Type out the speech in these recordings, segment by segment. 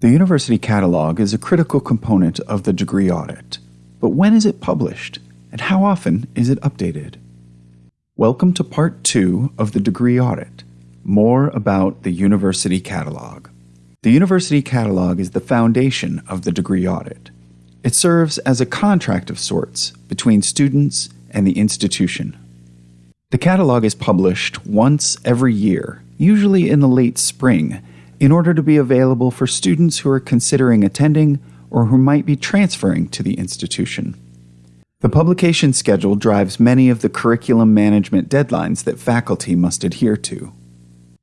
The university catalog is a critical component of the degree audit. But when is it published, and how often is it updated? Welcome to part two of the degree audit. More about the university catalog. The university catalog is the foundation of the degree audit. It serves as a contract of sorts between students and the institution. The catalog is published once every year, usually in the late spring, in order to be available for students who are considering attending or who might be transferring to the institution. The publication schedule drives many of the curriculum management deadlines that faculty must adhere to.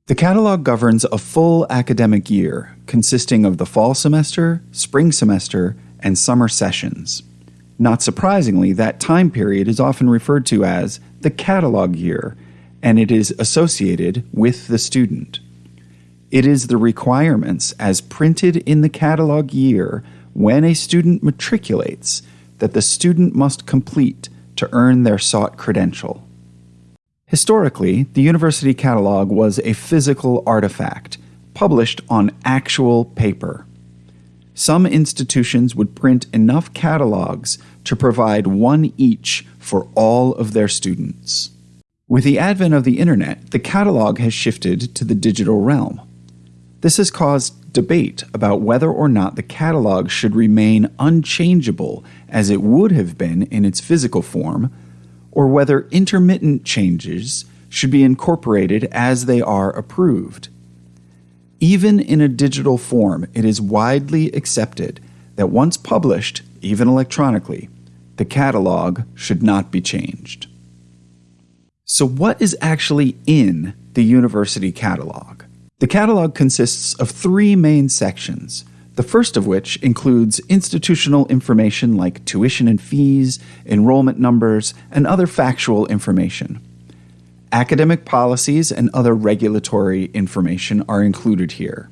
The catalog governs a full academic year consisting of the fall semester, spring semester, and summer sessions. Not surprisingly, that time period is often referred to as the catalog year, and it is associated with the student. It is the requirements as printed in the catalog year when a student matriculates that the student must complete to earn their sought credential. Historically, the university catalog was a physical artifact, published on actual paper. Some institutions would print enough catalogs to provide one each for all of their students. With the advent of the internet, the catalog has shifted to the digital realm. This has caused debate about whether or not the catalog should remain unchangeable as it would have been in its physical form, or whether intermittent changes should be incorporated as they are approved. Even in a digital form, it is widely accepted that once published, even electronically, the catalog should not be changed. So, what is actually in the university catalog? The catalog consists of three main sections, the first of which includes institutional information like tuition and fees, enrollment numbers, and other factual information. Academic policies and other regulatory information are included here.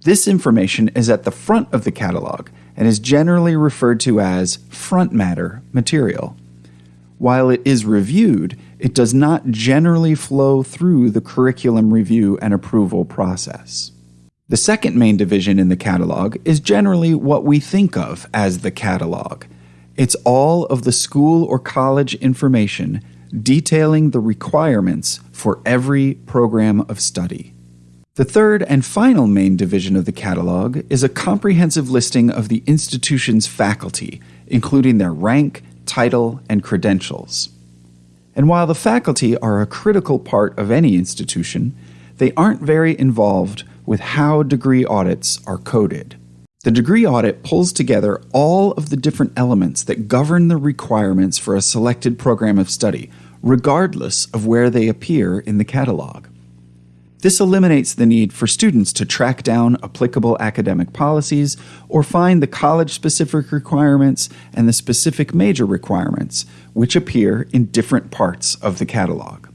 This information is at the front of the catalog and is generally referred to as front matter material. While it is reviewed, it does not generally flow through the curriculum review and approval process. The second main division in the catalog is generally what we think of as the catalog. It's all of the school or college information detailing the requirements for every program of study. The third and final main division of the catalog is a comprehensive listing of the institution's faculty, including their rank, title, and credentials. And while the faculty are a critical part of any institution, they aren't very involved with how degree audits are coded. The degree audit pulls together all of the different elements that govern the requirements for a selected program of study, regardless of where they appear in the catalog. This eliminates the need for students to track down applicable academic policies or find the college specific requirements and the specific major requirements, which appear in different parts of the catalog.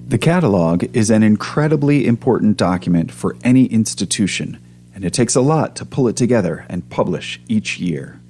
The catalog is an incredibly important document for any institution, and it takes a lot to pull it together and publish each year.